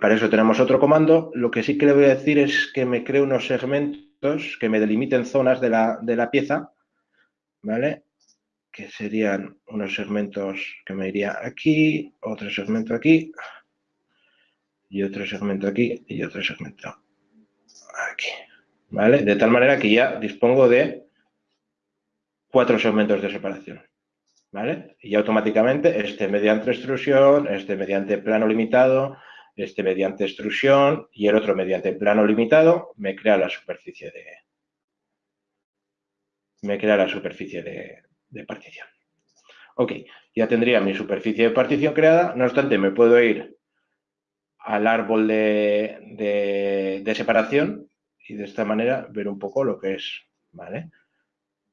para eso tenemos otro comando. Lo que sí que le voy a decir es que me cree unos segmentos que me delimiten zonas de la, de la pieza, ¿vale? Que serían unos segmentos que me iría aquí, otro segmento aquí, y otro segmento aquí y otro segmento aquí. ¿Vale? De tal manera que ya dispongo de cuatro segmentos de separación. ¿Vale? Y automáticamente este mediante extrusión, este mediante plano limitado, este mediante extrusión y el otro mediante plano limitado me crea la superficie de me crea la superficie de, de partición. Ok, ya tendría mi superficie de partición creada, no obstante me puedo ir al árbol de, separación y de esta manera ver un poco lo que es, ¿vale?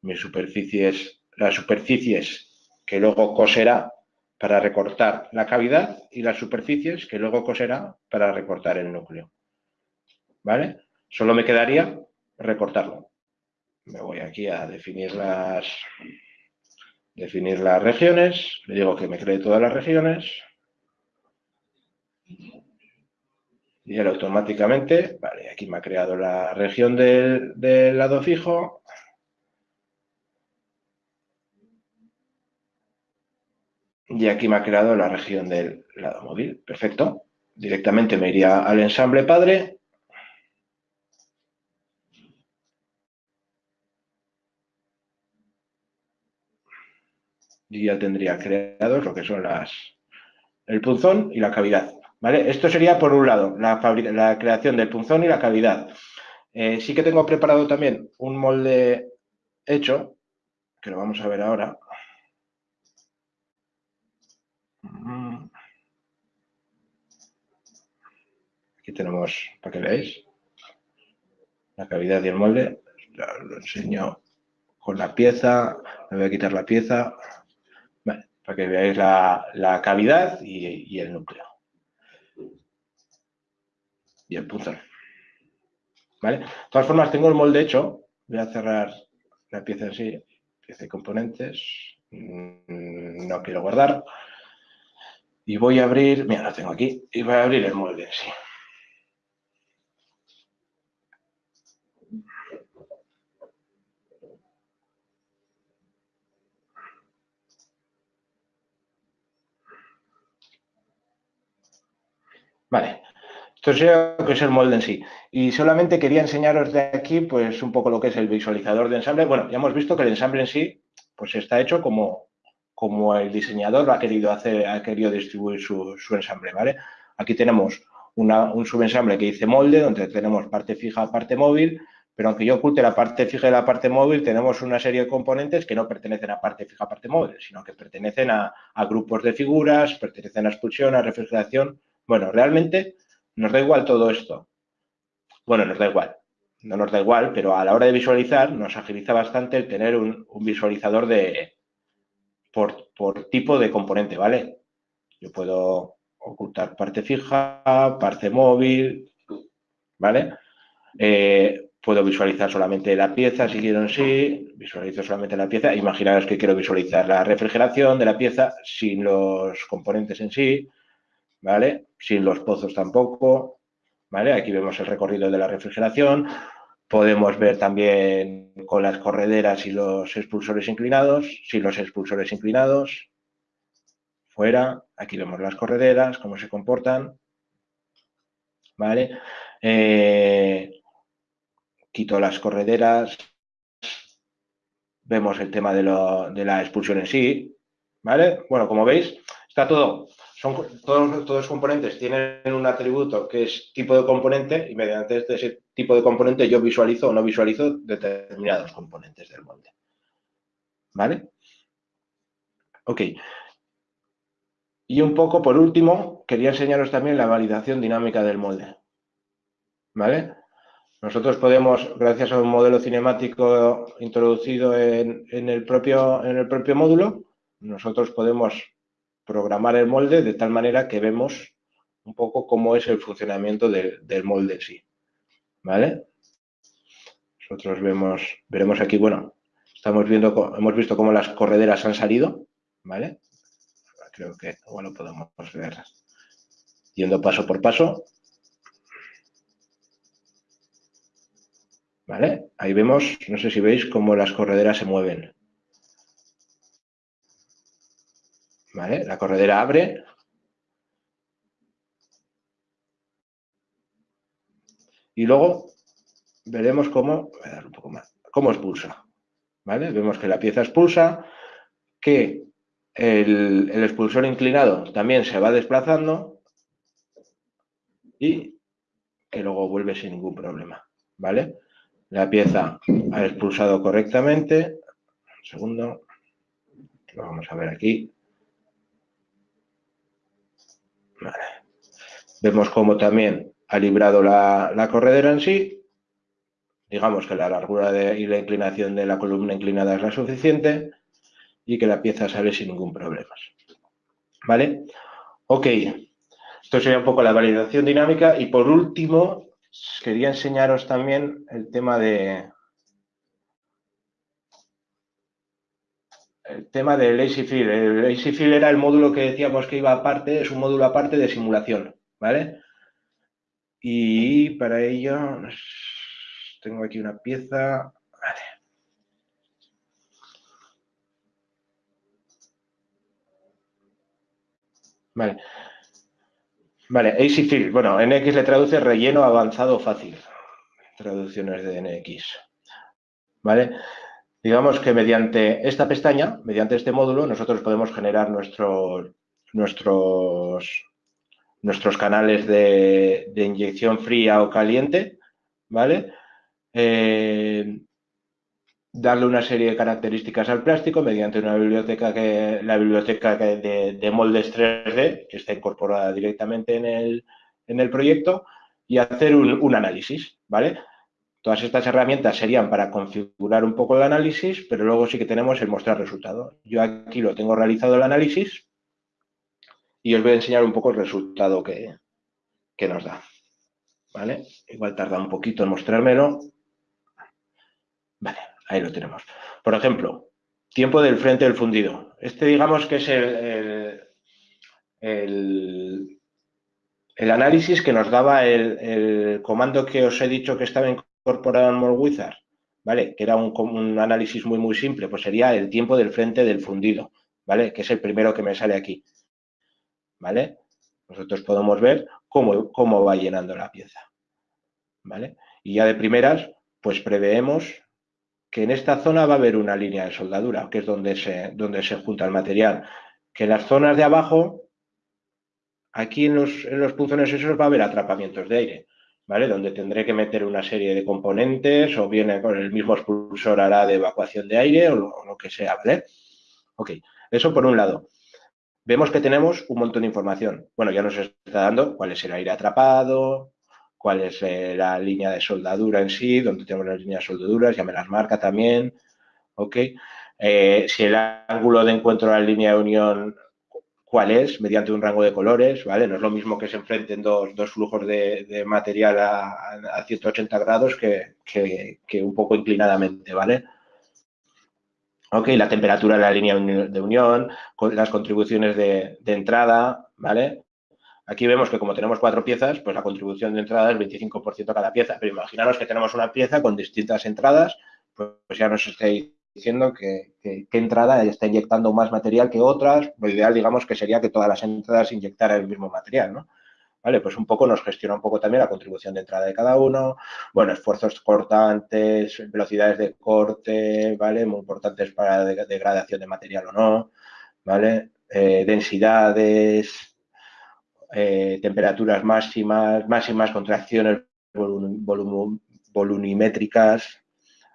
Mis superficies, las superficies que luego coserá para recortar la cavidad y las superficies que luego coserá para recortar el núcleo, ¿vale? Solo me quedaría recortarlo. Me voy aquí a definir las, definir las regiones, le digo que me cree todas las regiones, y él automáticamente, vale, aquí me ha creado la región del, lado fijo. Y aquí me ha creado la región del lado móvil. Perfecto. Directamente me iría al ensamble padre. y ya tendría creados lo que son las el punzón y la cavidad. Esto sería por un lado la, creación del punzón y la cavidad. Eh, sí que tengo preparado también un molde hecho, que lo vamos a ver ahora. Aquí tenemos, para que veáis, la cavidad y el molde. Lo enseño con la pieza. Me voy a quitar la pieza para que veáis la, cavidad y, el núcleo. Y el punzón. ¿Vale? De todas formas, tengo el molde hecho. Voy a cerrar la pieza en sí, pieza de componentes. Mm, no quiero guardar. Y voy a abrir, mira, lo tengo aquí, y voy a abrir el molde en sí. Vale, esto sería lo que es el molde en sí. Y solamente quería enseñaros de aquí, pues, un poco lo que es el visualizador de ensamble. Bueno, ya hemos visto que el ensamble en sí, pues, está hecho como, como el diseñador lo ha querido hacer, ha querido distribuir su, ensamble, ¿vale? Aquí tenemos un subensamble que dice molde, donde tenemos parte fija, parte móvil, pero aunque yo oculte la parte fija y la parte móvil, tenemos una serie de componentes que no pertenecen a parte fija, parte móvil, sino que pertenecen a, a grupos de figuras, pertenecen a expulsión, a refrigeración, bueno, realmente nos da igual todo esto. Bueno, nos da igual. No nos da igual, pero a la hora de visualizar nos agiliza bastante el tener un, visualizador de por, tipo de componente, ¿vale? Yo puedo ocultar parte fija, parte móvil, ¿vale? Eh, puedo visualizar solamente la pieza si quiero en sí, visualizo solamente la pieza. Imaginaos que quiero visualizar la refrigeración de la pieza sin los componentes en sí. ¿vale? Sin los pozos tampoco, ¿vale? Aquí vemos el recorrido de la refrigeración. Podemos ver también con las correderas y los expulsores inclinados, sin los expulsores inclinados. Fuera, aquí vemos las correderas, cómo se comportan. ¿Vale? Eh, quito las correderas. Vemos el tema de, de la expulsión en sí. ¿Vale? Bueno, como veis, está todo son, todos, los componentes tienen un atributo que es tipo de componente y mediante este, ese tipo de componente yo visualizo o no visualizo determinados componentes del molde. ¿Vale? Ok. Y un poco por último, quería enseñaros también la validación dinámica del molde. ¿Vale? Nosotros podemos, gracias a un modelo cinemático introducido en, el, propio, en el propio módulo, nosotros podemos programar el molde de tal manera que vemos un poco cómo es el funcionamiento del molde en sí. ¿Vale? Nosotros vemos, veremos aquí, bueno, estamos viendo, hemos visto cómo las correderas han salido, ¿vale? Creo que bueno, podemos ver yendo paso por paso. ¿Vale? Ahí vemos, no sé si veis cómo las correderas se mueven. La corredera abre. Y luego veremos cómo, dar un poco más, cómo expulsa. ¿Vale? Vemos que la pieza expulsa, que el, el expulsor inclinado también se va desplazando y que luego vuelve sin ningún problema. ¿Vale? La pieza ha expulsado correctamente. Un segundo. Lo vamos a ver aquí. Vemos cómo también ha librado la, corredera en sí. Digamos que la largura y la inclinación de la columna inclinada es la suficiente y que la pieza sale sin ningún problema. ¿Vale? Ok. Esto sería un poco la validación dinámica. Y por último, quería enseñaros también el tema de, el tema del Lazy Fill. El Lazy Fill era el módulo que decíamos que iba aparte, es un módulo aparte de simulación, ¿vale? Y para ello tengo aquí una pieza. Vale. Vale. Vale, Easy Fill. Bueno, NX le traduce relleno avanzado fácil. Traducciones de NX. ¿Vale? Digamos que mediante esta pestaña, mediante este módulo, nosotros podemos generar nuestros, nuestros, nuestros canales de, inyección fría o caliente, ¿vale? Eh, darle una serie de características al plástico mediante una biblioteca que la biblioteca de, moldes 3D que está incorporada directamente en el, en el proyecto y hacer un, análisis, ¿vale? Todas estas herramientas serían para configurar un poco el análisis, pero luego sí que tenemos el mostrar resultado. Yo aquí lo tengo realizado el análisis y os voy a enseñar un poco el resultado que, que nos da. ¿Vale? Igual tarda un poquito en mostrármelo. Vale, Ahí lo tenemos. Por ejemplo, tiempo del frente del fundido. Este digamos que es el, el, análisis que nos daba el, comando que os he dicho que estaba MoreWizard, ¿vale? Que era un, un, análisis muy, muy simple, pues sería el tiempo del frente del fundido, ¿vale? Que es el primero que me sale aquí, ¿vale? Nosotros podemos ver cómo, cómo va llenando la pieza, ¿vale? Y ya de primeras, pues preveemos que en esta zona va a haber una línea de soldadura, que es donde se, donde se junta el material. Que en las zonas de abajo, aquí en los, en los punzones esos va a haber atrapamientos de aire, ¿vale? Donde tendré que meter una serie de componentes o bien con el mismo expulsor hará de evacuación de aire o lo, que sea, ¿vale? Ok, eso por un lado. Vemos que tenemos un montón de información. Bueno, ya nos está dando cuál es el aire atrapado, cuál es eh, la línea de soldadura en sí, donde tenemos las líneas de soldaduras, ya me las marca también, ¿ok? Eh, si el ángulo de encuentro de la línea de unión, cuál es, mediante un rango de colores, ¿vale? No es lo mismo que se enfrenten dos, dos flujos de, material a, 180 grados que, que, un poco inclinadamente, ¿vale? Ok, la temperatura de la línea de unión, las contribuciones de, de entrada, ¿vale? Aquí vemos que como tenemos cuatro piezas, pues la contribución de entrada es 25% cada pieza. Pero imaginaros que tenemos una pieza con distintas entradas, pues ya nos estáis diciendo que, entrada está inyectando más material que otras. Lo ideal, digamos, que sería que todas las entradas inyectaran el mismo material, ¿no? ¿Vale? Pues un poco nos gestiona un poco también la contribución de entrada de cada uno, bueno, esfuerzos cortantes, velocidades de corte, ¿vale? Muy importantes para degradación de material o no, ¿vale? Eh, densidades, eh, temperaturas máximas, máximas contracciones volumimétricas,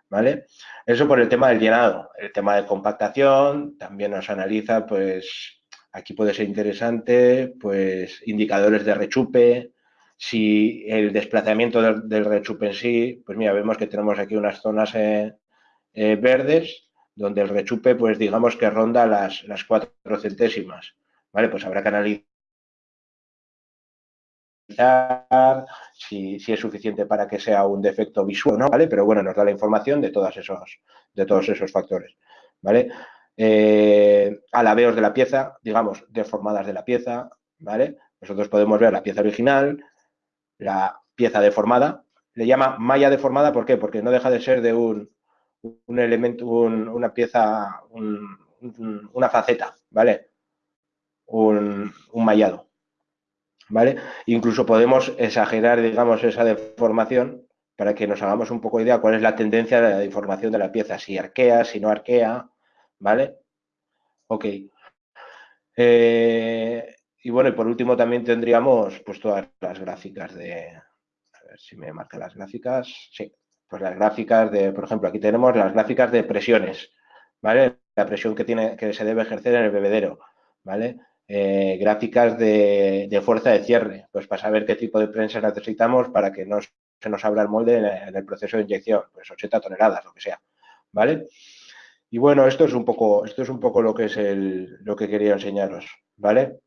¿vale? Eso por el tema del llenado. El tema de compactación también nos analiza, pues, aquí puede ser interesante, pues, indicadores de rechupe, si el desplazamiento del, rechupe en sí, pues mira, vemos que tenemos aquí unas zonas eh, eh, verdes donde el rechupe, pues digamos que ronda las, las cuatro centésimas, ¿vale? Pues habrá que analizar si, es suficiente para que sea un defecto visual, ¿no? ¿Vale? Pero bueno, nos da la información de, todos esos, de todos esos factores, ¿vale? Eh, alabeos de la pieza, digamos, deformadas de la pieza, ¿vale? Nosotros podemos ver la pieza original, la pieza deformada, le llama malla deformada, ¿por qué? Porque no deja de ser de un, un elemento, una pieza, una faceta, ¿vale? Un, un mallado, ¿vale? Incluso podemos exagerar, digamos, esa deformación para que nos hagamos un poco idea cuál es la tendencia de la deformación de la pieza, si arquea, si no arquea, ¿vale? Ok. Eh, y bueno, y por último también tendríamos pues todas las gráficas de, a ver si me marca las gráficas, sí, pues las gráficas de, por ejemplo, aquí tenemos las gráficas de presiones, ¿vale? La presión que tiene, que se debe ejercer en el bebedero, ¿vale? Eh, gráficas de, fuerza de cierre, pues para saber qué tipo de prensa necesitamos para que no se nos abra el molde en, el proceso de inyección, pues 80 toneladas, lo que sea, ¿vale? Y bueno, esto es un poco, esto es un poco lo que es el, lo que quería enseñaros, ¿vale?